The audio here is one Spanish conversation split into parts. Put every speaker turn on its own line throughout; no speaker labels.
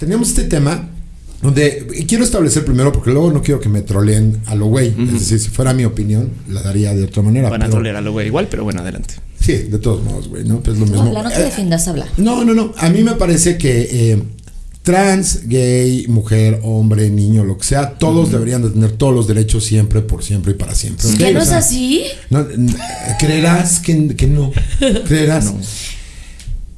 teníamos este tema donde quiero establecer primero, porque luego no quiero que me troleen a lo güey. Es decir, si fuera mi opinión, la daría de otra manera.
Van a trolear a lo güey igual, pero bueno, adelante.
Sí, de todos modos, güey, ¿no? Pues lo mismo.
No, la no te defiendas, habla.
No, no, no. A mí me parece que eh, trans, gay, mujer, hombre, niño, lo que sea, todos deberían de tener todos los derechos siempre, por siempre y para siempre. ¿ok?
¿Que no
O
es así?
no, creerás que, que no. Creerás.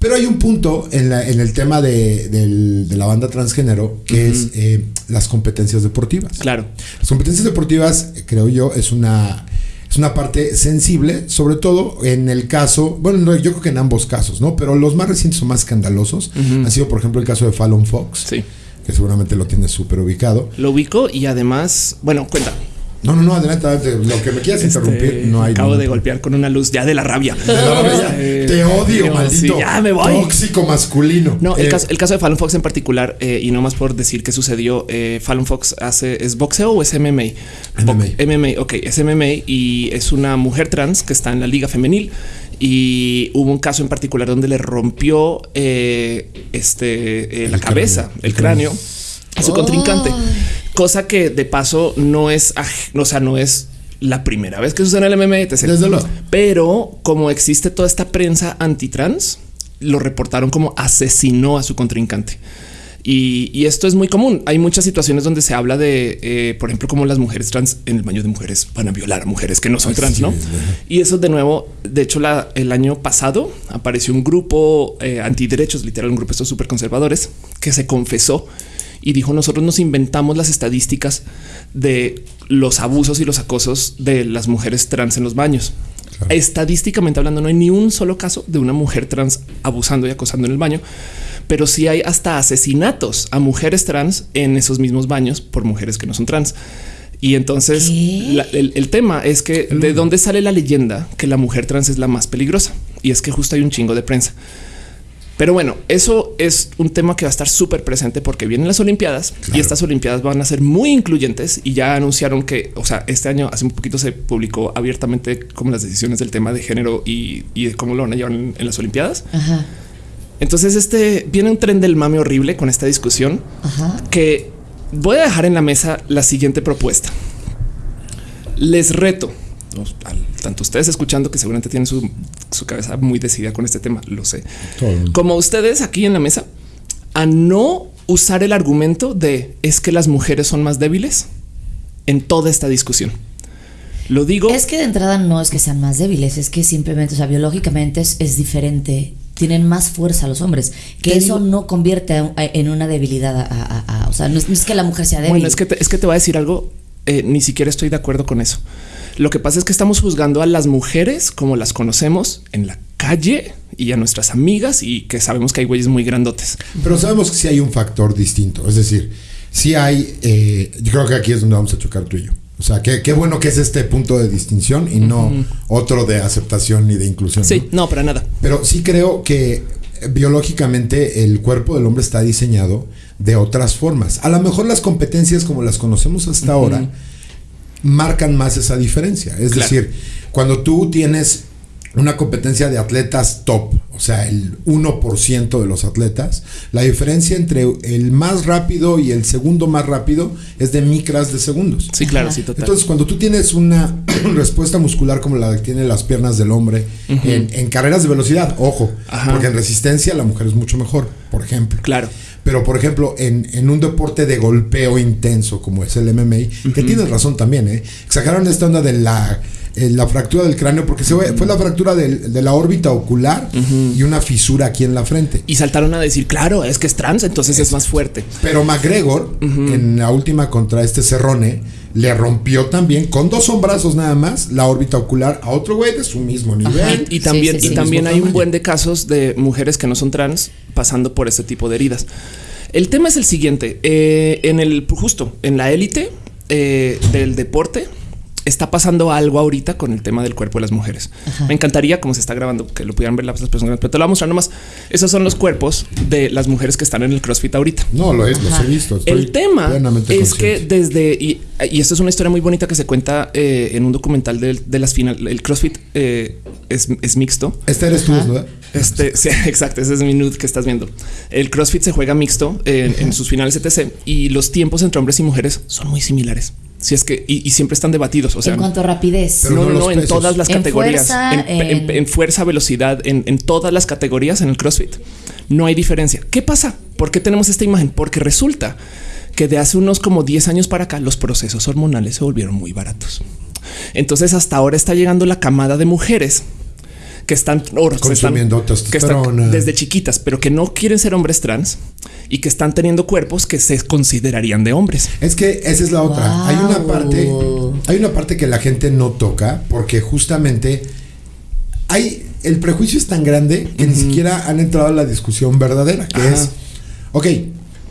Pero hay un punto en, la- en el tema de, del- de la banda transgénero que es eh, las competencias deportivas.
Claro.
Las competencias deportivas, creo yo, es una, es una parte sensible, sobre todo en el caso, bueno, no, yo creo que en ambos casos, ¿no? Pero los más recientes o más escandalosos ha sido, por ejemplo, el caso de Fallon Fox,
Sí.
que seguramente lo tienes súper ubicado.
Lo ubico y además, bueno, cuenta.
No, no, no, adelante, adelante, lo que me quieras interrumpir,
Este,
no hay.
Acabo de golpear con una luz ya de la rabia.
De la rabia,
Eh,
Te odio, maldito.
sí, ya me voy.
Tóxico masculino.
No, el,
Eh,
caso, el caso de Fallon Fox en particular, eh, y no más por decir qué sucedió, eh, Fallon Fox hace, ¿es boxeo o es MMA? Bo-
MMA.
MMA, ok, es MMA y es una mujer trans que está en la liga femenil y hubo un caso en particular donde le rompió eh, este, eh, la cabeza,
cráneo.
el cráneo a su contrincante, cosa que de paso no es, o sea, no es la primera vez que sucede en el MMA, etc.
Desde luego.
Pero como existe toda esta prensa antitrans, lo reportaron como asesinó a su contrincante. Y, y esto es muy común. Hay muchas situaciones donde se habla de, eh, por ejemplo, como las mujeres trans en el baño de mujeres van a violar a mujeres que no son
Ay,
trans,
sí,
¿no? Y eso de nuevo, de hecho, la- el año pasado apareció un grupo eh, antiderechos, literal, un grupo de estos súper conservadores que se confesó y dijo nosotros nos inventamos las estadísticas de los abusos y los acosos de las mujeres trans en los baños.
Claro.
Estadísticamente hablando, no hay ni un solo caso de una mujer trans abusando y acosando en el baño, pero sí hay hasta asesinatos a mujeres trans en esos mismos baños por mujeres que no son trans. Y entonces el, el tema es que de dónde sale la leyenda que la mujer trans es la más peligrosa. Y es que justo hay un chingo de prensa. Pero bueno, eso es un tema que va a estar súper presente porque vienen las Olimpiadas
Claro.
y estas Olimpiadas van a ser muy incluyentes y ya anunciaron que, o sea, este año hace un poquito se publicó abiertamente como las decisiones del tema de género y, y de cómo lo van a llevar en, en las Olimpiadas.
Ajá,
Entonces, este viene un tren del mame horrible con esta discusión
ajá.
que voy a dejar en la mesa la siguiente propuesta. Les reto, tanto ustedes escuchando que seguramente tienen su, su cabeza muy decidida con este tema, lo sé,
todo
como ustedes aquí en la mesa, a no usar el argumento de es que las mujeres son más débiles en toda esta discusión. Lo digo.
Es que de entrada no es que sean más débiles, es que simplemente, o sea, biológicamente es, es diferente. Tienen más fuerza los hombres, que eso
digo-
no convierte a- a- en una debilidad. A, a- a- o sea, no es, no es que la mujer sea débil.
Bueno, es que te, es que te voy a decir algo. eh, ni siquiera estoy de acuerdo con eso. Lo que pasa es que estamos juzgando a las mujeres como las conocemos en la calle y a nuestras amigas y que sabemos que hay güeyes muy grandotes.
Pero sabemos que sí hay un factor distinto. Es decir, sí hay. eh, yo creo que aquí es donde vamos a chocar tú y yo. O sea, qué, qué bueno que es este punto de distinción y no otro de aceptación ni de inclusión.
Sí,
¿no?
no, para nada.
Pero sí creo que eh, biológicamente el cuerpo del hombre está diseñado de otras formas. A lo mejor las competencias como las conocemos hasta ahora marcan más esa diferencia. Es
Claro.
decir, cuando tú tienes una competencia de atletas top, o sea, el 1% de los atletas, la diferencia entre el más rápido y el segundo más rápido es de micras de segundos.
Sí, claro,
Ajá.
sí, total.
Entonces, cuando tú tienes una respuesta muscular como la que tienen las piernas del hombre en, en carreras de velocidad, ojo,
Ajá.
porque en resistencia la mujer es mucho mejor, por ejemplo.
claro.
Pero, por ejemplo, en, en un deporte de golpeo intenso como es el MMA, que tienes razón también, ¿eh? Exageraron esta onda de la, eh, la fractura del cráneo, porque se fue, fue la fractura del- de la órbita ocular y una fisura aquí en la frente.
Y saltaron a decir, claro, es que es trans, entonces es más fuerte.
Pero McGregor, en la última contra este Cerrone, le rompió también, con dos hombrazos nada más, la órbita ocular a otro güey de su mismo nivel.
Y, y también,
sí, sí.
y también hay un buen de casos de mujeres que no son trans pasando por este tipo de heridas. El tema es el siguiente: eh, en el justo en la élite eh, del deporte, está pasando algo ahorita con el tema del cuerpo de las mujeres. Me encantaría, como se está grabando, que lo pudieran ver las personas, pero te lo voy a mostrar nomás. Esos son los cuerpos de las mujeres que están en el CrossFit ahorita.
No, lo, es, los he visto. estoy
El tema
plenamente
es que desde y, y esto es una historia muy bonita que se cuenta eh, en un documental de, de las final. El CrossFit eh, es, es mixto.
Este eres tú, ¿verdad?
Este, sí, exacto. Ese es mi nude que estás viendo. El CrossFit se juega mixto en sus finales etc. Y los tiempos entre hombres y mujeres son muy similares. Si es que y, y siempre están debatidos. O sea,
en cuanto a rapidez.
No,
no
en todas las
En
categorías,
fuerza,
en, en-
en-
en fuerza, velocidad, en, en todas las categorías en el CrossFit. No hay diferencia. ¿Qué pasa? ¿Por qué tenemos esta imagen? Porque resulta que de hace unos como 10 años para acá los procesos hormonales se volvieron muy baratos. Entonces hasta ahora está llegando la camada de mujeres que están, o
Consumiendo
que están
testosterona.
desde chiquitas, pero que no quieren ser hombres trans y que están teniendo cuerpos que se considerarían de hombres.
Es que esa es la otra. Hay una parte, hay una parte que la gente no toca porque justamente hay el prejuicio es tan grande que ni siquiera han entrado a la discusión verdadera, que
Ajá.
es, ok,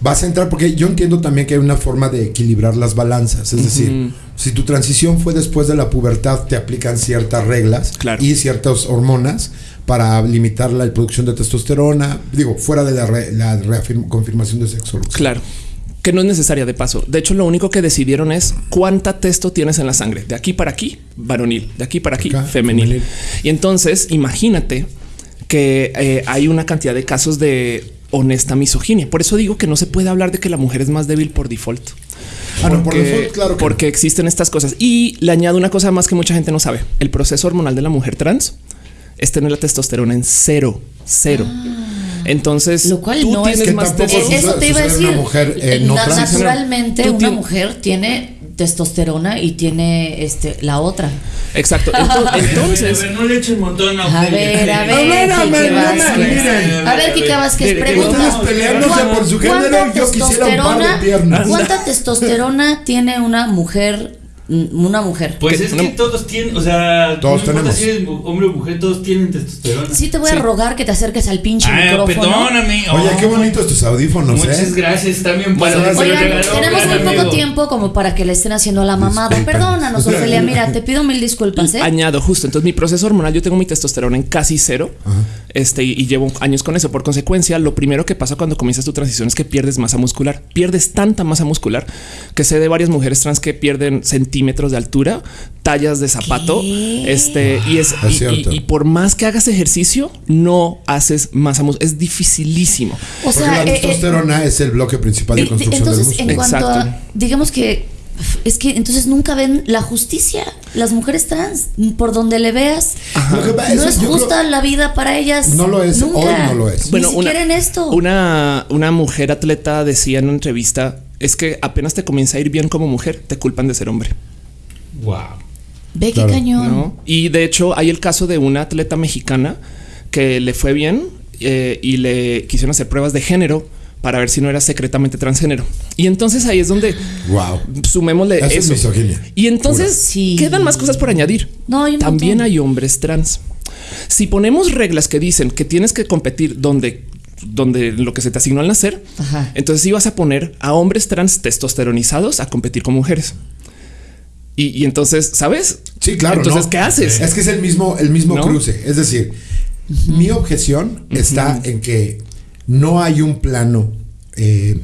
vas a entrar porque yo entiendo también que hay una forma de equilibrar las balanzas, es decir, si tu transición fue después de la pubertad, te aplican ciertas reglas
Claro.
y ciertas hormonas para limitar la producción de testosterona, digo, fuera de la, re- la confirmación de sexo.
Claro. Que no es necesaria de paso. De hecho, lo único que decidieron es cuánta testo tienes en la sangre. De aquí para aquí, varonil. De aquí para aquí,
Acá,
femenil.
femenil.
Y entonces, imagínate que eh, hay una cantidad de casos de honesta misoginia. Por eso digo que no se puede hablar de que la mujer es más débil por default.
Ah, no, por default, claro que
porque existen estas cosas. Y le añado una cosa más que mucha gente no sabe. El proceso hormonal de la mujer trans es tener la testosterona en cero, cero. Entonces,
Ah. Lo cual
tú
no es
que
más
tampoco
Eh, Eso te iba a decir.
una mujer, eh, no trans.
naturalmente, una mujer tiene testosterona y tiene este la otra.
Exacto. Entonces,
a ver, no le echen montón a
A ver, a ver,
A ver, a ver, no me
Vázquez.
miren.
A ver, Kike Vázquez, pregunta.
peleándose por su género,
¿Cuánta
yo quisiera un par de piernas.
¿Cuánta testosterona tiene una mujer? Mm, Una mujer.
Pues es que todos tienen, o sea,
Todos
no
tenemos.
si eres hombre o mujer, todos tienen testosterona.
Sí te voy a
Sí.
rogar que te acerques al pinche
Ah,
micrófono.
perdóname.
Oye,
oh.
qué bonitos tus audífonos,
Muchas
¿eh?
gracias, también
Bueno,
Oigan, tenemos muy poco tiempo como para que le estén haciendo la mamada.
Disculpen.
Perdónanos, Ofelia. Mira, te pido mil disculpas, ¿eh?
añado justo. Entonces, mi proceso hormonal, yo tengo mi testosterona en casi cero. Este y, y llevo años con eso. Por consecuencia, lo primero que pasa cuando comienzas tu transición es que pierdes masa muscular. Pierdes tanta masa muscular que sé de varias mujeres trans que pierden centímetros de altura, tallas de zapato.
¿Qué?
Este y es,
Es
y-
cierto.
y, y por más que hagas ejercicio, no haces masa muscular. Es dificilísimo.
O
Porque
sea,
la
eh, eh,
testosterona es el bloque principal de
Eh,
construcción del
Entonces, en
músculo.
cuanto a,
Exacto.
digamos que es que entonces nunca ven la justicia, las mujeres trans, por donde le veas,
que
no
es- creo-
justa la vida para ellas.
No lo es,
nunca.
hoy no lo es.
Ni siquiera en esto.
Una, una mujer atleta decía en una entrevista es que apenas te comienza a ir bien como mujer, te culpan de ser hombre.
Wow.
Ve qué
Claro.
cañón.
¿no? Y de hecho hay el caso de una atleta mexicana que le fue bien eh, y le quisieron hacer pruebas de género para ver si no era secretamente transgénero. Y entonces ahí es donde
Wow.
sumémosle
Eso es
eso.
misoginia.
Y entonces.
Sí.
quedan más cosas por añadir.
No, hay
También
montón.
hay hombres trans. Si ponemos reglas que dicen que tienes que competir donde donde lo que se te asignó al nacer,
Ajá.
entonces ibas a poner a hombres trans testosteronizados a competir con mujeres. Y, y entonces, ¿sabes?
Sí, claro.
Entonces,
¿no?
¿qué haces?
Es que es el mismo, el mismo
¿No?
cruce. Es decir, mi objeción está en que no hay un plano eh,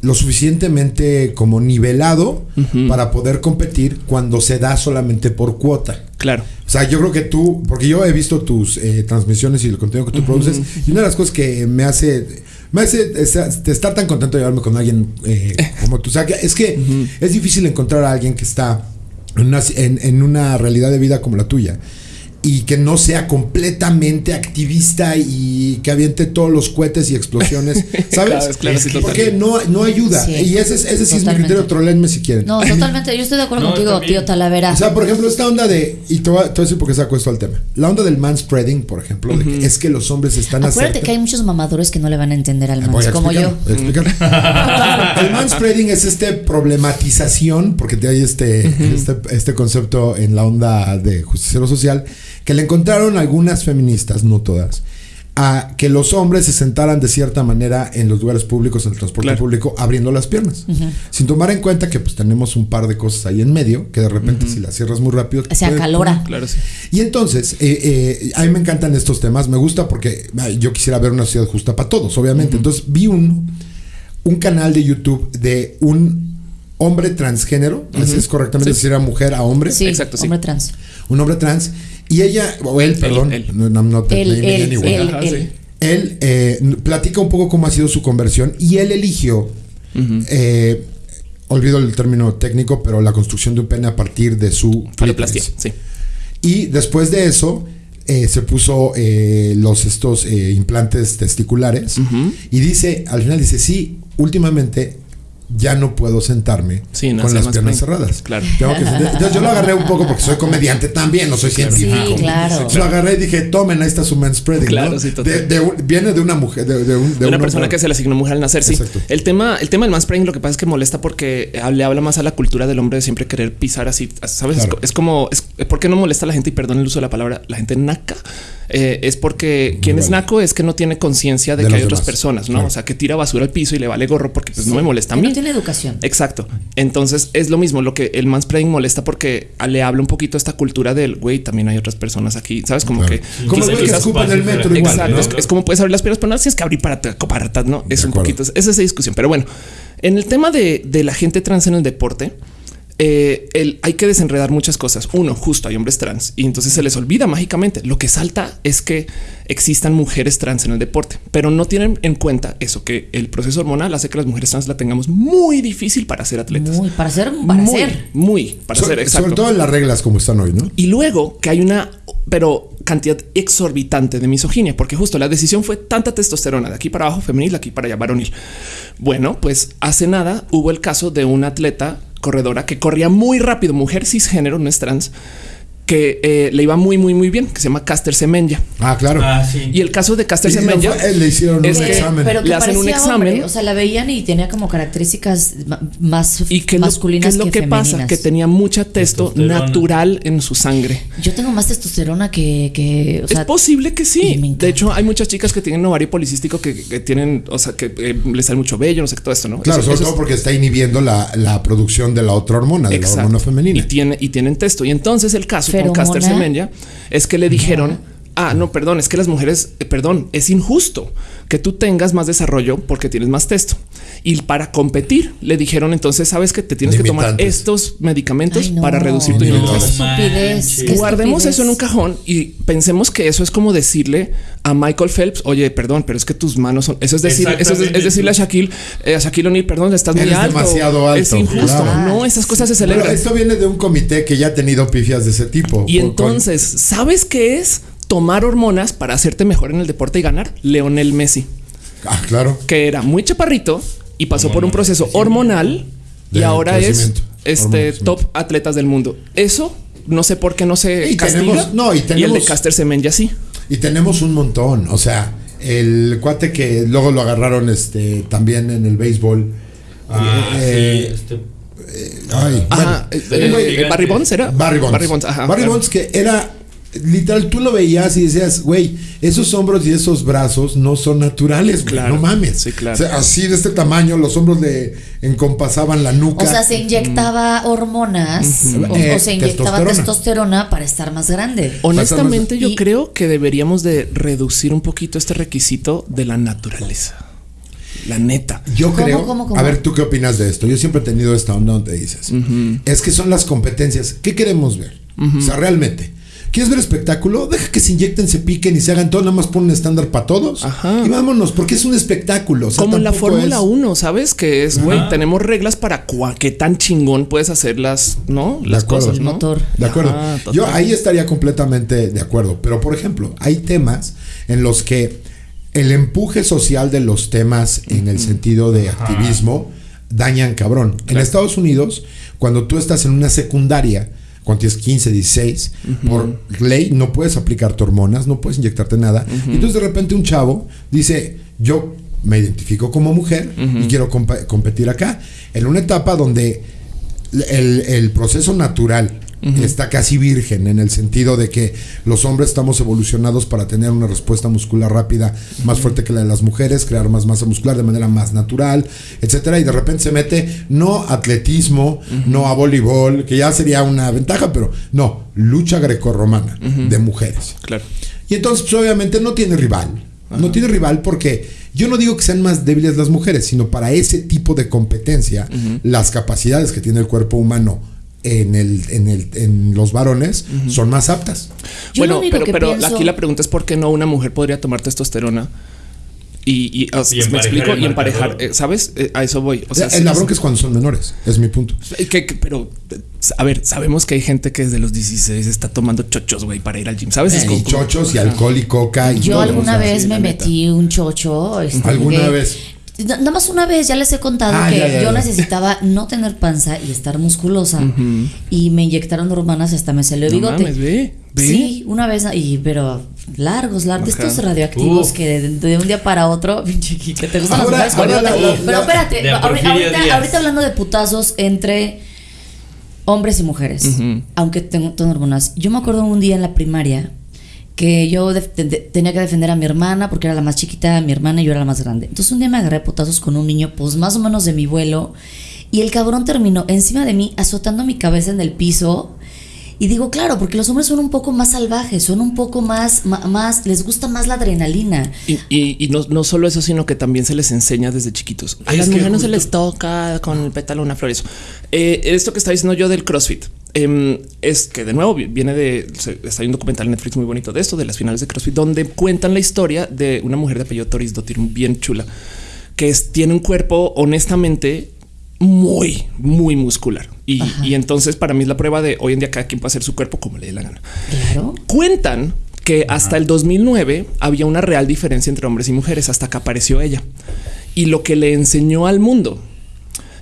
lo suficientemente como nivelado para poder competir cuando se da solamente por cuota.
Claro.
O sea, yo creo que tú, porque yo he visto tus eh, transmisiones y el contenido que tú produces, y una de las cosas que me hace, me hace estar, tan contento de llevarme con alguien eh, como tú, o sea, que es que es difícil encontrar a alguien que está en una, en- en una realidad de vida como la tuya y que no sea completamente activista y que aviente todos los cohetes y explosiones, ¿sabes?
Claro, es claro, sí,
Porque no, no ayuda.
Sí,
y ese, es- ese sí es mi criterio, trolenme si quieren.
No, totalmente. Yo estoy de acuerdo
No,
contigo, tío Talavera.
O sea, por ejemplo, esta onda de, y te voy a, te voy a decir por qué saco esto al tema. La onda del manspreading, por ejemplo, de que es que los hombres están
Acuérdate
acerca-
que hay muchos mamadores que no le van a entender al
Voy
mans, como yo.
el manspreading es este problematización, porque te hay este, este, este concepto en la onda de justiciero social, que le encontraron algunas feministas, no todas, a que los hombres se sentaran de cierta manera en los lugares públicos, en el transporte
Claro.
público, abriendo las piernas. Sin tomar en cuenta que pues tenemos un par de cosas ahí en medio, que de repente si las cierras muy rápido...
Se acalora.
Claro, sí.
y entonces, eh, eh, a mí me encantan estos temas, me gusta porque ay, yo quisiera ver una sociedad justa para todos, obviamente. Entonces vi un, un canal de YouTube de un hombre transgénero, así es correctamente
Sí.
decir a mujer a hombre,
Sí,
Exacto, sí.
hombre trans.
un hombre trans, y ella, o él, perdón,
él.
eh, platica un poco cómo ha sido su conversión y él eligió, eh, olvido el término técnico, pero la construcción de un pene a partir de su
Faloplastia,
clítoris.
sí.
Y después de eso, eh, se puso eh, los estos eh, implantes testiculares. Y dice, al final dice, sí, últimamente ya no puedo sentarme
Sí, no,
con las piernas cerradas.
Claro.
Tengo que Entonces yo lo agarré un poco porque soy comediante también, no soy científico.
Sí, claro.
Lo agarré y dije, tomen, ahí está su manspreading.
Claro,
¿no?
sí.
De- viene de una mujer, de, de un- de
De una
un
persona que se le asignó mujer al nacer, sí.
Exacto.
El tema, el tema del mansplaining lo que pasa es que molesta porque eh, le habla más a la cultura del hombre de siempre querer pisar así, ¿sabes?
Claro.
Es, como, es, ¿por qué no molesta a la gente? Y perdón el uso de la palabra, la gente naca. Eh, es porque quien es naco es que no tiene conciencia de,
De
que hay otras personas, ¿no?
Claro.
O sea, que tira basura al piso y le vale gorro porque pues no me molesta a mí.
no tiene educación.
Exacto. Entonces es lo mismo. Lo que el mansplaining molesta porque le habla un poquito esta cultura del güey. También hay otras personas aquí, sabes? Como
Claro.
que
Como que
quizás-
en el metro igual.
Exacto.
¿no?
Es, es como puedes abrir las piernas, pero no tienes que abrir para, atrás, no es
De
un
acuerdo.
poquito. Es esa discusión. Pero bueno, en el tema de, de la gente trans en el deporte, eh, el- hay que desenredar muchas cosas. Uno, justo hay hombres trans y entonces se les olvida mágicamente. Lo que salta es que existan mujeres trans en el deporte, pero no tienen en cuenta eso que el proceso hormonal hace que las mujeres trans la tengamos muy difícil para ser atletas.
Muy, para ser, para
muy,
ser.
muy para
So-
ser exacto.
sobre todo en las reglas como están hoy, ¿no?
Y luego que hay una, pero cantidad exorbitante de misoginia, porque justo la decisión fue tanta testosterona de aquí para abajo femenil, de aquí para allá varonil. Bueno, pues hace nada hubo el caso de una atleta corredora que corría muy rápido, mujer cisgénero, no es trans, que eh, le iba muy, muy, muy bien, que se llama Caster Semenya.
Ah, claro.
Ah, sí.
Y el caso de Caster Semenya
le hicieron
es
un
que-
examen.
Pero que
Le hacen un examen.
hombre, o sea, la veían y tenía como características más
y que lo, qué
masculinas
es lo que, pasa,
femeninas.
que tenía mucha testo
Testosterona.
natural en su sangre.
Yo tengo más testosterona que, que o sea,
es posible que sí. De hecho, hay muchas chicas que tienen ovario policístico que, que tienen, o sea, que eh, les sale mucho vello, no sé qué, todo esto, ¿no?
Claro,
Eso-
sobre
eso
todo
es-
porque está inhibiendo la, la producción de la otra hormona, de
Exacto.
la hormona femenina.
Y, tiene, y tienen testo. Y entonces el caso con. Caster Semenya es que le dijeron, ah, no, perdón, es que las mujeres, eh, perdón, es injusto que tú tengas más desarrollo porque tienes más testo. Y para competir le dijeron entonces, sabes que te tienes que tomar estos medicamentos
Ay, no.
para reducir tu
No,
estupidez.
manches.
qué
Guardemos
estupidez.
eso en un cajón y pensemos que eso es como decirle a Michael Phelps, oye, perdón, pero es que tus manos son. Eso es decir, eso es, es decirle a Shaquille, eh, a Shaquille O'Neal, perdón, estás muy
Eres
alto.
demasiado alto,
Es injusto.
claro.
No, esas cosas se
Pero
celebran.
esto viene de un comité que ya ha tenido pifias de ese tipo.
Y entonces, ¿sabes qué es tomar hormonas para hacerte mejor en el deporte y ganar? Leonel Messi,
Ah, claro.
que era muy chaparrito y pasó por un proceso hormonal y ahora es este
Hormonal
top atletas del mundo. Eso no sé por qué no se
Y
castiga.
tenemos- no, y
el de Caster Semenya sí.
Y tenemos un montón. O sea, el cuate que luego lo agarraron este también en el béisbol.
Ah,
Eh,
sí, este.
Ay,
Ajá,
bueno,
eh,
güey-
eh,
gigante.
Barry Bonds era
Barry Bonds.
Barry Bonds, ajá,
Barry. Bonds que era literal, tú lo veías y decías, güey, esos hombros y esos brazos no son naturales, güey,
Claro.
no mames.
Sí, claro.
O sea, así de este tamaño, los hombros le encompasaban la nuca.
O sea, se inyectaba hormonas o,
Eh,
o se inyectaba
testosterona.
testosterona. para estar más grande.
Honestamente, yo
Y-
creo que deberíamos de reducir un poquito este requisito de la naturaleza. La neta.
Yo
¿Cómo,
creo.
cómo, cómo?
A ver, ¿tú qué opinas de esto? Yo siempre he tenido esta onda donde dices. Es que son las competencias. ¿Qué queremos ver? O sea, realmente. ¿Quieres ver espectáculo? Deja que se inyecten, se piquen y se hagan todo. Nada más pon un estándar para todos.
Ajá.
Y vámonos, porque es un espectáculo. O sea,
Como en la Fórmula
es-
1, ¿sabes? Que es, güey, tenemos reglas para cua- qué tan chingón puedes hacer las, ¿no? Las
acuerdo.
cosas, ¿no?
motor.
De acuerdo.
Ajá.
Yo ahí estaría completamente de acuerdo. Pero, por ejemplo, hay temas en los que el empuje social de los temas en el sentido de activismo dañan cabrón. En. Estados Unidos, cuando tú estás en una secundaria, cuando tienes 15, 16, por ley no puedes aplicarte hormonas, no puedes inyectarte nada. Entonces de repente un chavo dice, yo me identifico como mujer y quiero competir acá. En una etapa donde el proceso natural está casi virgen en el sentido de que los hombres estamos evolucionados para tener una respuesta muscular rápida más fuerte que la de las mujeres, crear más masa muscular de manera más natural, etcétera, y de repente se mete no atletismo, no a voleibol, que ya sería una ventaja, pero no, lucha grecorromana de mujeres.
Claro.
Y entonces, pues, obviamente, no tiene rival. No tiene rival porque yo no digo que sean más débiles las mujeres, sino para ese tipo de competencia, las capacidades que tiene el cuerpo humano en, el, en, el, en los varones son más aptas.
Yo
bueno, pero,
que
pero
pienso-
aquí la pregunta es por qué no una mujer podría tomar testosterona y, y, me
emparejar
explico y emparejar, eh, ¿sabes? Eh, a eso voy. O sea,
el la bronca es cuando son menores, es mi punto.
Eh, que- que- pero, eh, a ver, sabemos que hay gente que desde los 16 está tomando chochos, güey, para ir al gym, ¿sabes? Es
Y
como-
chochos y alcohol y coca. Y
Yo
todo,
alguna
o sea,
vez
sí,
me metí un chocho. este,
¿Alguna vez?
Na- Nada más una vez, ya les he contado
Ah,
que
ya, ya,
yo
ya.
necesitaba no tener panza y estar musculosa. Y me inyectaron hormonas hasta me salió el
No
bigote.
mames, ve, ve.
Sí, una vez, y, pero largos, largos,
Ajá.
estos radioactivos
Uf.
que de, de un día para otro, que te gustan
Ahora-
las mujeres
ahora
con
la-
Pero espérate, ahorita hablando de putazos entre hombres y mujeres, aunque tengo, tengo hormonas. Yo me acuerdo un día en la primaria que yo def- de- de- tenía que defender a mi hermana porque era la más chiquita, mi hermana y yo era la más grande. Entonces un día me agarré a putazos con un niño, pues más o menos de mi vuelo, y el cabrón terminó encima de mí azotando mi cabeza en el piso. Y digo, claro, porque los hombres son un poco más salvajes, son un poco más, ma- más, les gusta más la adrenalina.
Y, y- y no, no solo eso, sino que también se les enseña desde chiquitos. A las mujeres no se les toca con el pétalo una flor. Eso. Eh, esto que está diciendo yo del CrossFit em, es que de nuevo vi- viene de. Está hay un documental en Netflix muy bonito de esto, de las finales de CrossFit, donde cuentan la historia de una mujer de apellido Toris Dottir, bien chula, que es- tiene un cuerpo honestamente muy, muy muscular. Y, y entonces para mí es la prueba de hoy en día cada quien puede hacer su cuerpo como le dé la gana.
Claro.
Cuentan que hasta el 2009 había una real diferencia entre hombres y mujeres hasta que apareció ella. Y lo que le enseñó al mundo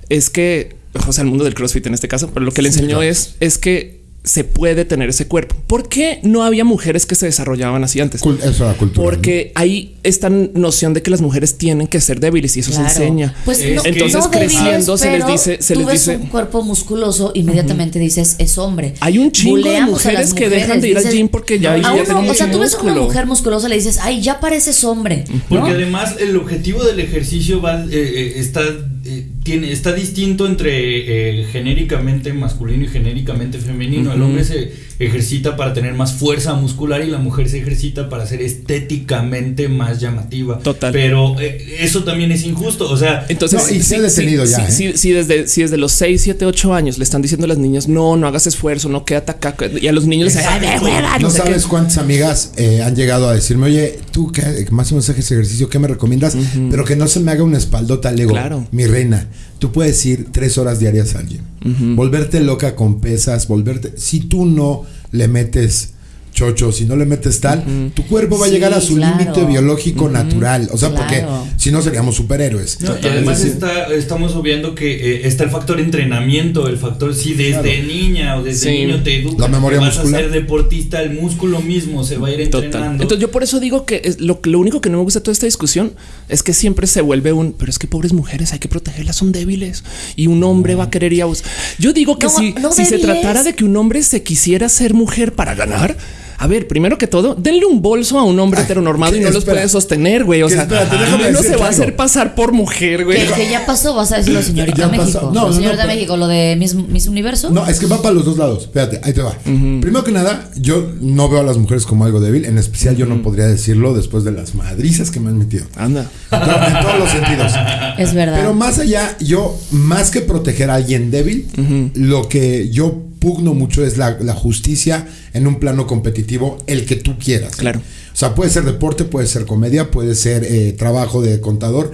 es que, o sea, al mundo del CrossFit en este caso, pero lo que le enseñó es, es que se puede tener ese cuerpo. ¿Por qué no había mujeres que se desarrollaban así antes?
Cul- eso era cultura.
Porque hay esta noción de que las mujeres tienen que ser débiles y eso
Claro.
se enseña.
Pues
Es
no,
Entonces,
no débiles,
creciendo, se les dice- se
tú
les
ves
dice-
un cuerpo musculoso, inmediatamente dices es hombre.
Hay un chingo de
Buleamos
mujeres que dejan de ir al gym porque ya-
a
ya tienen
o sea, tú ves a una mujer musculosa y le dices, ay, ya pareces hombre. ¿no?
Porque además el objetivo del ejercicio va, eh, eh, está, eh, tiene, está distinto entre eh, genéricamente masculino y genéricamente femenino. El hombre se ejercita para tener más fuerza muscular y la mujer se ejercita para ser estéticamente más llamativa.
Total.
Pero eh, eso también es injusto. O sea,
Entonces,
No, y se ha detenido ya,
Si,
¿eh?
si desde, si desde los 6, 7, 8 años le están diciendo a las niñas, no, no hagas esfuerzo, no quédate acá. Y a los niños les dicen, "Ay, de hueva,
No
no sé
sabes
qué".
cuántas amigas eh, han llegado a decirme, oye, tú que más o menos haces ejercicio, ¿qué me recomiendas? Pero que no se me haga una espaldota, le digo,
Claro.
mi reina, tú puedes ir tres horas diarias al gym. Volverte loca con pesas, volverte... Si tú no le metes chocho, si no le metes tal, tu cuerpo va a
Sí,
llegar a su
claro.
límite biológico natural. O sea,
Claro.
porque si no seríamos superhéroes.
No, y además está, estamos obviando que eh, está el factor entrenamiento, el factor si desde
Claro.
niña o desde
Sí.
niño te educan,
La memoria
que vas
muscular.
a ser deportista, el músculo mismo se va a ir
Total.
entrenando.
Entonces yo por eso digo que es lo, lo único que no me gusta de toda esta discusión es que siempre se vuelve un, pero es que pobres mujeres hay que protegerlas, son débiles y un hombre va a querer ir a bus- Yo digo que
No,
si,
no
si se tratara de que un hombre se quisiera ser mujer para ganar, a ver, primero que todo, denle un bolso a un hombre
Ay,
heteronormado y no los
puede
sostener, güey. O sea,
espérate, déjame
no se va a hacer pasar por mujer, güey.
Que, que ya pasó, vas a decirlo, señorita. México.
No, no,
señorita
no,
México, lo de Miss, Miss Universo.
No, es que va para los dos lados. Espérate, ahí te va. Primero que nada, yo no veo a las mujeres como algo débil. En especial, yo no podría decirlo después de las madrizas que me han metido.
Anda.
En, to- en todos los sentidos.
Es verdad.
Pero más allá, yo, más que proteger a alguien débil, lo que yo pugno mucho es la, la justicia en un plano competitivo, el que tú quieras.
Claro.
O sea, puede ser deporte, puede ser comedia, puede ser eh, trabajo de contador.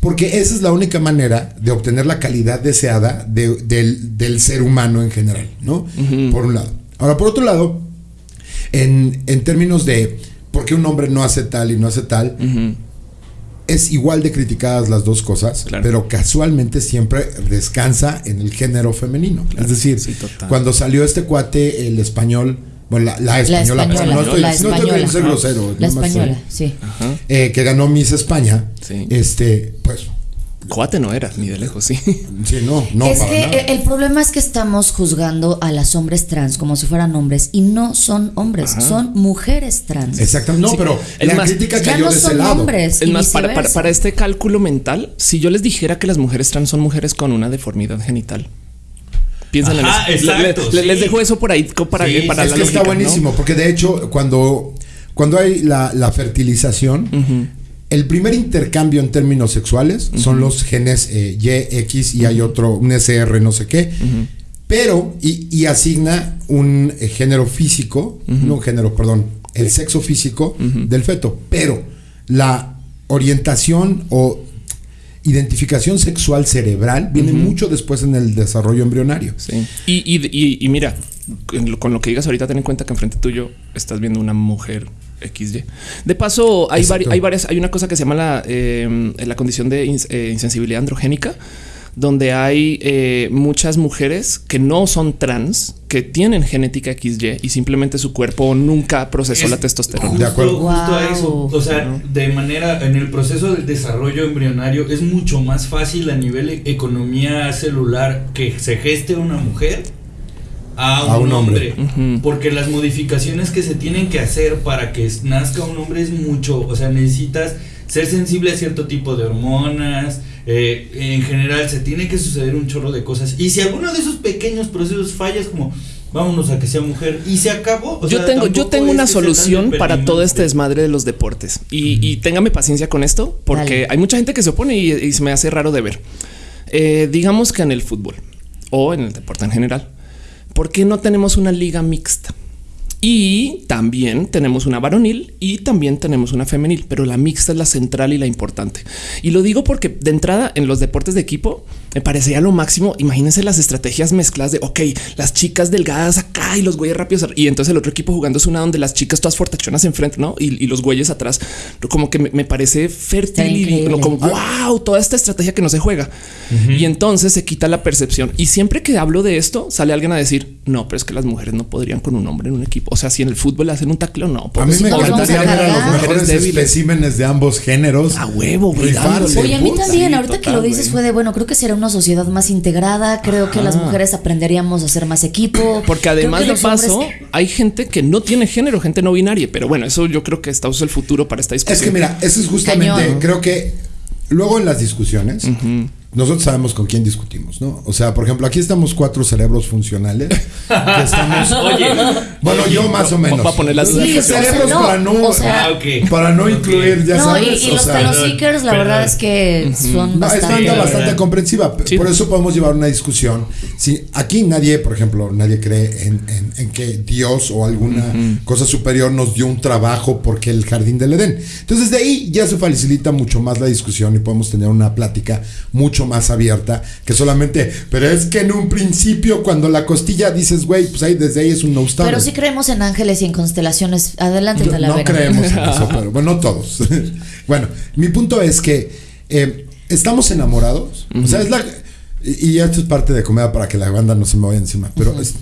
Porque esa es la única manera de obtener la calidad deseada de- del, del ser humano en general, ¿no? Por un lado. Ahora, por otro lado, en, en términos de por qué un hombre no hace tal y no hace tal, es igual de criticadas las dos cosas,
Claro.
pero casualmente siempre descansa en el género femenino.
Claro,
es decir,
sí,
cuando salió este cuate, el español, bueno, la, la
la
española,
española,
no estoy,
la
no estoy
española.
ser grosero,
La española, sí.
Ajá.
eh, que ganó Miss España,
Sí.
este, pues
Cuate no era, ni de lejos, sí.
Sí, no, no.
es
para
que
nada.
el problema es que estamos juzgando a las hombres trans como si fueran hombres y no son hombres, son mujeres trans.
Exactamente. No,
Sí,
pero
es
la
más,
crítica
Ya
cayó
no
de ese
son
lado.
hombres.
Es más, para, para,
viceversa.
para este cálculo mental, si yo les dijera que las mujeres trans son mujeres con una deformidad genital. Piensen
Ajá,
en eso.
Exacto,
le-
sí.
Les dejo eso por ahí para,
Sí,
para
es
la
que está buenísimo, porque de hecho, cuando, cuando hay la, la fertilización, el primer intercambio en términos sexuales son los genes eh, Y, X y hay otro, un SR, no sé qué. Pero, y, y asigna un eh, género físico, no un género, perdón, el sexo físico del feto. Pero la orientación o identificación sexual cerebral viene mucho después en el desarrollo embrionario.
Sí. Y, y, y- y mira, con lo que digas ahorita, ten en cuenta que enfrente tuyo estás viendo una mujer XY. De paso, hay, vari-
Exacto.
hay varias, hay una cosa que se llama la, eh, la condición de ins- eh, insensibilidad androgénica, donde hay eh, muchas mujeres que no son trans, que tienen genética XY y simplemente su cuerpo nunca procesó
Es
la testosterona.
De acuerdo.
Justo, a eso. O sea, de manera, en el proceso del desarrollo embrionario es mucho más fácil a nivel economía celular que se geste una mujer a un,
A un hombre.
Porque las modificaciones que se tienen que hacer para que nazca un hombre es mucho. O sea, necesitas ser sensible a cierto tipo de hormonas. eh, en general, se tiene que suceder un chorro de cosas. Y si alguno de esos pequeños procesos fallas, como vámonos a que sea mujer y se acabó. o
yo
sea,
tengo, yo tengo una solución para todo este desmadre de los deportes. Y, y téngame paciencia con esto, porque
Dale.
hay mucha gente que se opone y, y se me hace raro de ver. Eh, digamos que en el fútbol o en el deporte en general, ¿por qué no tenemos una liga mixta? Y también tenemos una varonil y también tenemos una femenil, pero la mixta es la central y la importante. Y lo digo porque de entrada en los deportes de equipo me parecería lo máximo. Imagínense las estrategias mezcladas de ok, las chicas delgadas acá y los güeyes rápidos y entonces el otro equipo jugando es una donde las chicas todas fortachonas enfrente, no? Y, y los güeyes atrás, como que me, me parece fértil y como wow, toda esta estrategia que no se juega. Y entonces se quita la percepción. Y siempre que hablo de esto, sale alguien a decir no, pero es que las mujeres no podrían con un hombre en un equipo. O sea, si en el fútbol hacen un tacleo, no.
A mí me encantaría
a
ver a los mejores especímenes de ambos géneros.
A huevo, güey.
Oye, a mí también,
sí,
ahorita que lo dices fue de, bueno, creo que será una sociedad más integrada, creo que las mujeres aprenderíamos a ser más equipo.
Porque además de
hombres-
paso, hay gente que no tiene género, gente no binaria. Pero bueno, eso yo creo que está es el futuro para esta discusión.
Es que mira, eso es justamente,
Cañón.
creo que luego en las discusiones, nosotros sabemos con quién discutimos, ¿no? O sea, por ejemplo, aquí estamos cuatro cerebros funcionales. que estamos,
Oye,
bueno, yo más o menos.
Poner las-
Sí,
cerebros
no,
para no,
o sea-
Ah,
para no incluir, ya
no,
sabes.
y, y
o
los Seekers, la verdad es que son
No, es
bastante.
banda bastante comprensiva.
Sí.
Por eso podemos llevar una discusión. Si aquí nadie, por ejemplo, nadie cree en, en- en que Dios o alguna cosa superior nos dio un trabajo porque el jardín del Edén. Entonces de ahí ya se facilita mucho más la discusión y podemos tener una plática mucho más abierta que solamente, pero es que en un principio cuando la costilla dices, güey, pues ahí desde ahí es un no
Pero sí creemos en ángeles y en constelaciones. Adelante,
yo- no creemos en eso, pero bueno, no todos. bueno, mi punto es que eh, estamos enamorados. O sea, es la. Y y esto es parte de comedia para que la banda no se me vaya encima. Pero es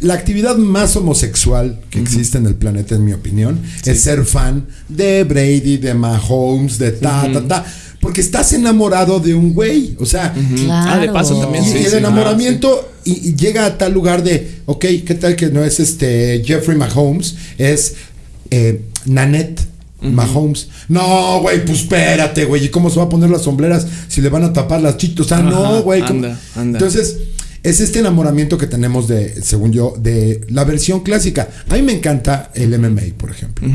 la actividad más homosexual que existe en el planeta, en mi opinión, es ser fan de Brady, de Mahomes, de ta, ta, ta. Porque estás enamorado de un güey. O sea,
Claro.
Ah, de paso también,
y,
sí,
y el
sí,
enamoramiento y, y llega a tal lugar de, ok, ¿qué tal que no es este Jeffrey Mahomes? Es eh, Nanette Mahomes. No, güey, pues espérate, güey. ¿Y cómo se va a poner las sombreras si le van a tapar las chitos? O sea, no, güey.
anda, anda.
Entonces, es este enamoramiento que tenemos de, según yo, de la versión clásica. A mí me encanta el MMA, por ejemplo.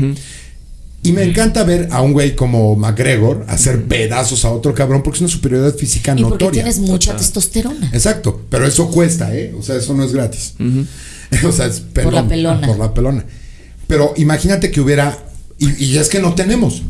Y me encanta ver a un güey como McGregor hacer pedazos a otro cabrón porque es una superioridad física
Y porque
notoria.
tienes mucha testosterona.
Exacto, pero eso cuesta, ¿eh? O sea, eso no es gratis. o sea, es pelón,
la pelona.
Por la pelona. Pero imagínate que hubiera, y, y es que no tenemos,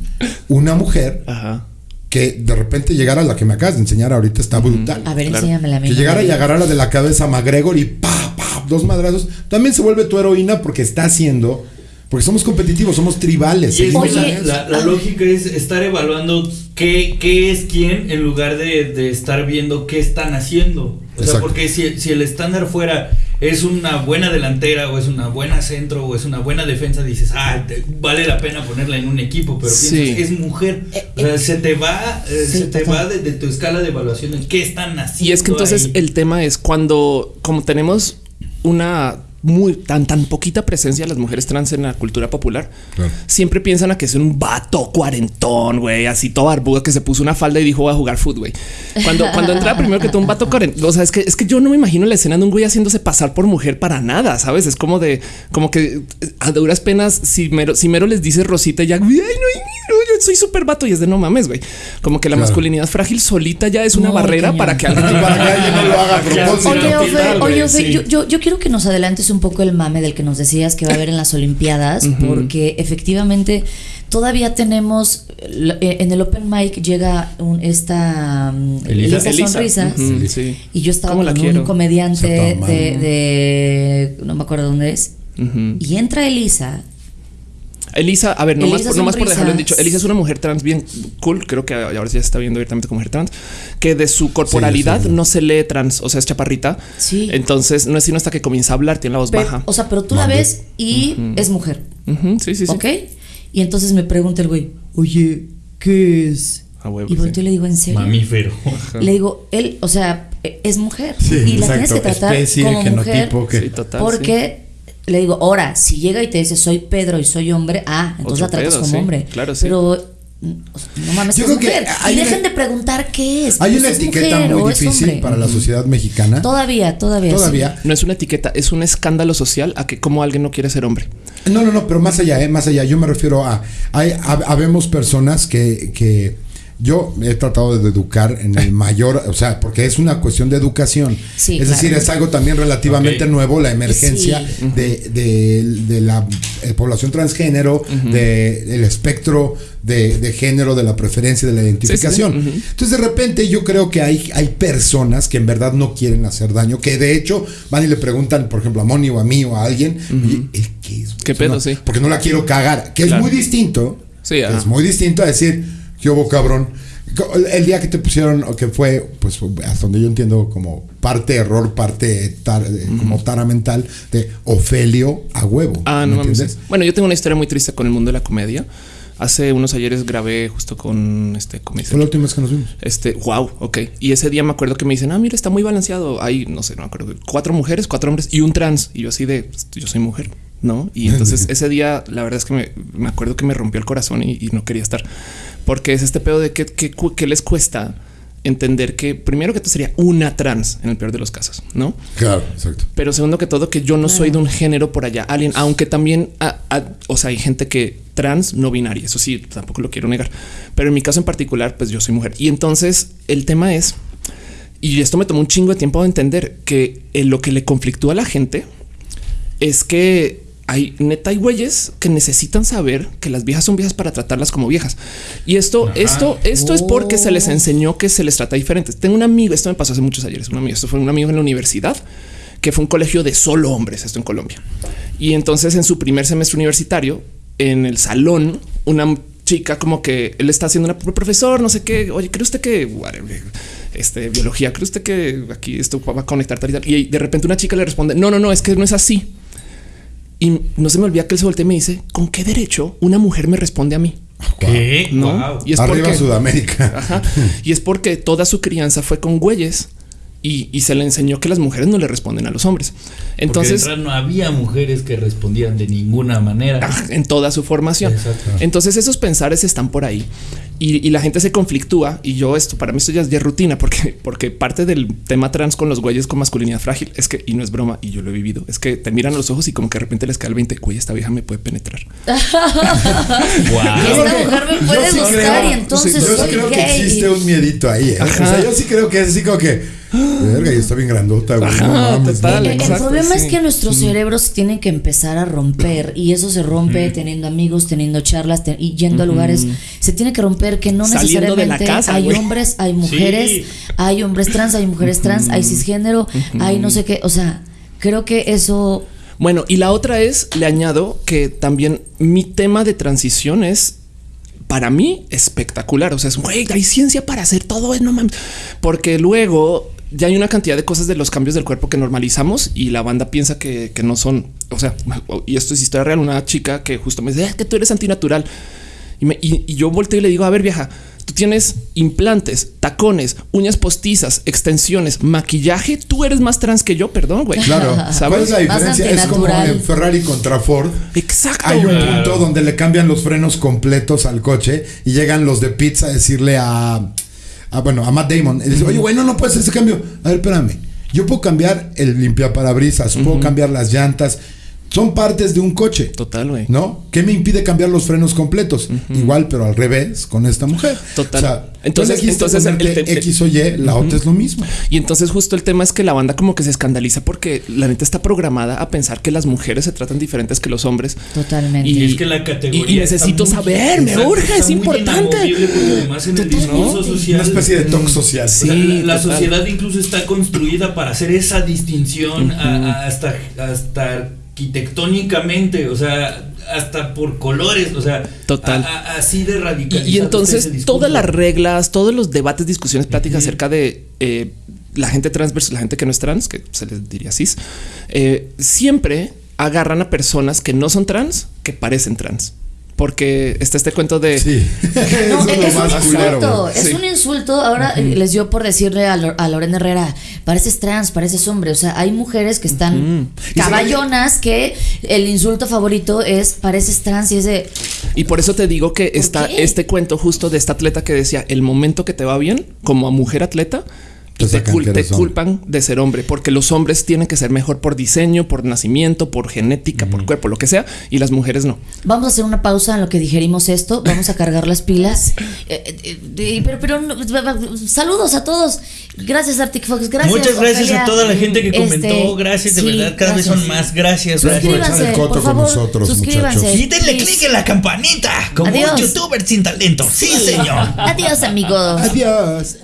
una mujer
Ajá.
que de repente llegara, la que me acabas de enseñar ahorita está brutal.
A ver,
Claro.
enséñamela a mí.
Que llegara y agarrara de la cabeza a McGregor y pa, pa, dos madrazos. También se vuelve tu heroína porque está haciendo, porque somos competitivos, somos tribales.
Y
Oye,
la, la- la lógica es estar evaluando qué, qué es quién en lugar de, de estar viendo qué están haciendo. O sea, porque si, si el estándar fuera es una buena delantera o es una buena centro o es una buena defensa, dices, ah, te- vale la pena ponerla en un equipo, pero
Sí.
piensas, es mujer. O sea, se te va, eh,
Sí,
se te va de, de tu escala de evaluación en qué están haciendo.
Y es que entonces
ahí.
el tema es cuando, como tenemos una muy tan tan poquita presencia de las mujeres trans en la cultura popular,
Claro.
siempre piensan a que es un vato cuarentón, güey, así todo barbudo que se puso una falda y dijo voy a jugar fútbol, güey. Cuando, cuando entra primero que todo un vato cuarentón, o sea, es que es que yo no me imagino la escena de un güey haciéndose pasar por mujer para nada, sabes? Es como de, como que eh, a duras penas, si mero, si mero les dice Rosita ya, "Ay, no, ay, no, yo soy súper vato y es de no mames, güey. Como que la
Claro.
masculinidad frágil solita ya es una barrera
cañón.
para que alguien
no lo haga a propósito.
Oye, Ofe, oye, Ofe,
sí.
yo, yo, yo quiero que nos adelantes un poco el mame del que nos decías que va a haber en las Olimpiadas, porque efectivamente todavía tenemos eh, en el Open Mic llega un, esta um,
Elisa.
Elisa,
Elisa.
Sonrisas.
Sí.
Y yo estaba
¿Cómo la
con
quiero?
un comediante de, de- no me acuerdo dónde es. Y entra Elisa.
Elisa, a ver, nomás, por, nomás por dejarlo en dicho, Elisa es una mujer trans bien cool, creo que ahora ya se está viendo abiertamente como mujer trans, que de su corporalidad
Sí, sí, sí.
no se lee trans, o sea, es chaparrita.
Sí.
Entonces no es sino hasta que comienza a hablar, tiene la voz
Pero-
baja.
o sea, pero tú la ves y es mujer.
Sí, sí, sí.
¿Ok? Y entonces me pregunta el güey, oye, ¿qué es?
A huevo,
y volteo
sí.
le digo, ¿en serio?
Mamífero.
Le digo, él, o sea, e- es mujer.
Sí,
y la tienes que tratar
Especie,
como mujer.
genotipo, que-
Sí, total.
Porque le digo, ahora, si llega y te dice soy Pedro y soy hombre, ah, entonces
Otro
la tratas como
sí,
hombre.
claro, sí.
Pero mm, no mames,
Yo
es
creo que
mujer.
hay
y
una-
dejen de preguntar qué es.
Hay
pues
una
es
etiqueta
mujer
muy
es
difícil
hombre.
para la sociedad mexicana.
Todavía, todavía. sí.
Todavía.
No es una etiqueta, es un escándalo social a que como alguien no quiere ser hombre.
No, no, no, pero más allá, ¿eh? más allá. Yo me refiero a. Hay, hab- habemos personas que, que yo he tratado de educar en el mayor, o sea, porque es una cuestión de educación.
Sí,
es decir, es algo también relativamente nuevo, la emergencia
Sí.
de, de- de la eh, población transgénero, de el espectro de, de género, de la preferencia, de la identificación. Entonces, de repente, yo creo que hay, hay personas que en verdad no quieren hacer daño, que de hecho van y le preguntan, por ejemplo, a Moni o a mí o a alguien, "Oye, ¿eh, ¿qué es?
¿Qué pedo,
no,
sí?
Porque no la quiero cagar, que
Claro.
es muy distinto.
Sí,
que es muy distinto a decir, ¿qué hubo, cabrón? El- día que te pusieron, o que fue, pues hasta donde yo entiendo, como parte error, parte tar- eh, como tara mental, de Ofelio a huevo.
Ah,
¿me
no mames.
entiendes?
Bueno, yo tengo una historia muy triste con el mundo de la comedia. Hace unos ayeres grabé justo con este ¿cómo dice?
Fue la última vez que nos vimos.
Este, wow, ok. Y ese día me acuerdo que me dicen, ah, mira, está muy balanceado. Hay, no sé, no me acuerdo, cuatro mujeres, cuatro hombres y un trans. Y yo así de, pues, yo soy mujer, ¿no? Y entonces ese día, la verdad es que me, me acuerdo que me rompió el corazón y, y no quería estar. Porque es este pedo de que, que, que les cuesta entender que primero que todo sería una trans en el peor de los casos, ¿no?
Claro, exacto.
Pero segundo que todo, que yo no soy de un género por allá, alguien, aunque también, o sea, hay gente que trans no binaria, eso sí, tampoco lo quiero negar. Pero en mi caso en particular, pues yo soy mujer. Y entonces el tema es, y esto me tomó un chingo de tiempo de entender que eh, lo que le conflictúa a la gente es que hay neta hay güeyes que necesitan saber que las viejas son viejas para tratarlas como viejas. Y esto,
Ajá.
esto, esto es porque se les enseñó que se les trata diferente. Tengo un amigo, esto me pasó hace muchos ayeres, un amigo, esto fue un amigo en la universidad que fue un colegio de solo hombres, esto en Colombia. Y entonces en su primer semestre universitario, en el salón, una chica como que él está haciendo una profesor, no sé qué, oye, ¿cree usted que este biología, cree usted que aquí esto va a conectar tal y tal? Y de repente una chica le responde, no, no, no, es que no es así. Y no se me olvida que él se voltea y me dice, ¿con qué derecho una mujer me responde a mí?
¿Qué?
No.
Wow.
Y es
Arriba
porque,
Sudamérica.
Ajá. y es porque toda su crianza fue con güeyes y, y se le enseñó que las mujeres no le responden a los hombres.
Entonces no había mujeres que respondían de ninguna manera.
ah, en toda su formación.
Exacto.
Entonces esos pensares están por ahí y, y la gente se conflictúa y yo esto para mí esto ya es rutina porque porque parte del tema trans con los güeyes con masculinidad frágil es que y no es broma y yo lo he vivido es que te miran a los ojos y como que de repente les cae el 20 güey esta vieja me puede penetrar
Wow.
esta mujer me puede
Yo sí
gustar
creo-
y entonces
yo sí
soy
creo que existe un miedito ahí. ¿eh? O sea, yo sí creo que es así como que, verga, y está bien grandota, güey.
Ajá,
no mames,
total,
no,
El, problema
sí.
es que nuestros cerebros se tienen que empezar a romper y eso se rompe teniendo amigos, teniendo charlas y yendo a lugares. Se tiene que romper que no
Saliendo
necesariamente
casa,
hay hombres, hay mujeres,
Sí.
hay hombres trans, hay mujeres trans, hay cisgénero, hay no sé qué. O sea, creo que eso
Bueno, y la otra es, le añado que también mi tema de transición es para mí espectacular. O sea, es güey, hay ciencia para hacer todo, no mames. Porque luego ya hay una cantidad de cosas de los cambios del cuerpo que normalizamos y la banda piensa que, que no son. O sea, y esto es historia real. Una chica que justo me dice "Ah, que tú eres antinatural y, me- y- y yo volteo y le digo, a ver, vieja, tú tienes implantes, tacones, uñas postizas, extensiones, maquillaje. Tú eres más trans que yo, perdón, güey.
Claro, ¿cuál
¿Sabes?
es la diferencia? Es como en Ferrari contra Ford.
Exacto.
Hay un punto donde le cambian los frenos completos al coche y llegan los de pizza a decirle a, a, bueno, a Matt Damon. Y dice, oye, güey, no, no puedes hacer ese cambio. A ver, espérame. Yo puedo cambiar el limpiaparabrisas, puedo cambiar las llantas. Son partes de un coche.
Total, güey.
¿No? ¿Qué me impide cambiar los frenos completos? Igual, pero al revés con esta mujer.
Total.
O sea,
Entonces- el- el-
X o Y, la otra es lo mismo.
Y entonces justo el tema es que la banda como que se escandaliza porque la neta está programada a pensar que las mujeres se tratan diferentes que los hombres.
Totalmente.
Y-
Y es que la categoría.
y- y necesito
muy-
saber, me urge, es importante.
además en el discurso social.
Una especie de toque social.
o sea,
Sí,
la sociedad incluso está construida para hacer esa distinción a- a- hasta, hasta arquitectónicamente, o sea, hasta por colores, o sea,
Total.
a- a- así de radical.
Y, y entonces todas las reglas, todos los debates, discusiones, pláticas acerca de eh, la gente trans versus la gente que no es trans, que se les diría cis, eh, siempre agarran a personas que no son trans, que parecen trans. Porque está este cuento de
Sí.
No,
es
un insulto, es
Sí.
un insulto. Ahora les dio por decirle a, Lo- a Lorena Herrera, pareces trans, pareces hombre. O sea, hay mujeres que están caballonas que el insulto favorito es pareces trans y es de
Y por eso te digo que está
qué?
este cuento justo de esta atleta que decía el momento que te va bien como a mujer atleta.
Te
cul- culpan de ser hombre porque los hombres tienen que ser mejor por diseño, por nacimiento, por genética, por cuerpo, lo que sea, y las mujeres no.
Vamos a hacer una pausa en lo que digerimos esto. Vamos a cargar las pilas. Eh, eh, eh, pero, pero no, saludos a todos. Gracias, Arctic Fox. Gracias.
Muchas gracias a toda la gente que
Este,
comentó. Gracias, de
sí,
verdad. Cada vez son más. Gracias,
Gracias por
gracias.
echar el
Suscríbanse,
coto
por
con nosotros,
suscríbanse.
muchachos.
Y denle click en la campanita como
Adiós.
un youtuber sin talento. Sí, señor.
Adiós, amigos.
Adiós.